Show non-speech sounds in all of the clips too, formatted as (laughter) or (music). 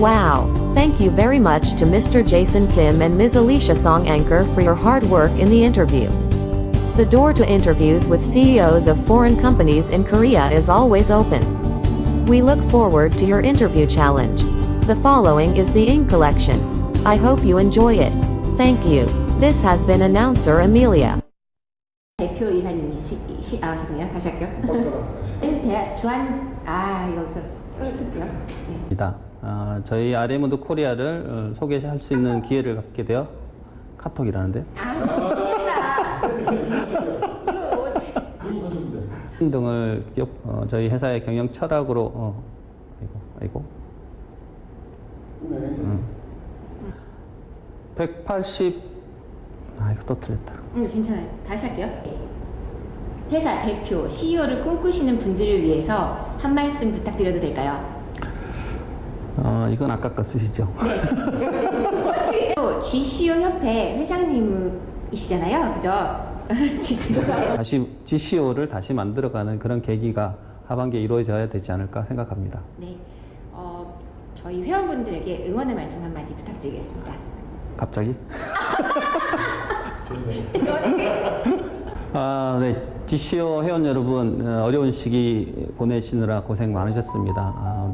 Wow. Thank you very much to Mr. Jason Kim and Ms. Alicia Song Anchor for your hard work in the interview. The door to interviews with CEOs of foreign companies in Korea is always open. We look forward to your interview challenge. The following is the ink collection. I hope you enjoy it. Thank you. This has been announcer Amelia. 대표 이사님이 시, 시, 아 죄송해요 다시 할게요. 대학 주한 아 여기서 끊을게요. 아, 저희 아레몬드 코리아를 어, 소개할 수 있는 기회를 갖게 되어 카톡이라는데 등을 기업, 어, 저희 회사의 경영 철학으로 어, 아이고 아이고 음. 180 아, 이거 또 틀렸다. 음 괜찮아요. 다시 할게요. 회사 대표 CEO를 꿈꾸시는 분들을 위해서 한 말씀 부탁드려도 될까요? 어, 이건 아까 거 쓰시죠. (laughs) 또 GCO 협회 회장님이시잖아요, 그죠? (laughs) 지금 다시 GCO를 다시 만들어가는 그런 계기가 하반기에 이루어져야 되지 않을까 생각합니다. 네, 어, 저희 회원분들에게 응원의 말씀 한마디 부탁드리겠습니다. 갑자기? (laughs) 아, 네. GCO 회원 여러분, 어, 어려운 시기 보내시느라 고생 많으셨습니다. 아,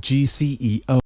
GCEO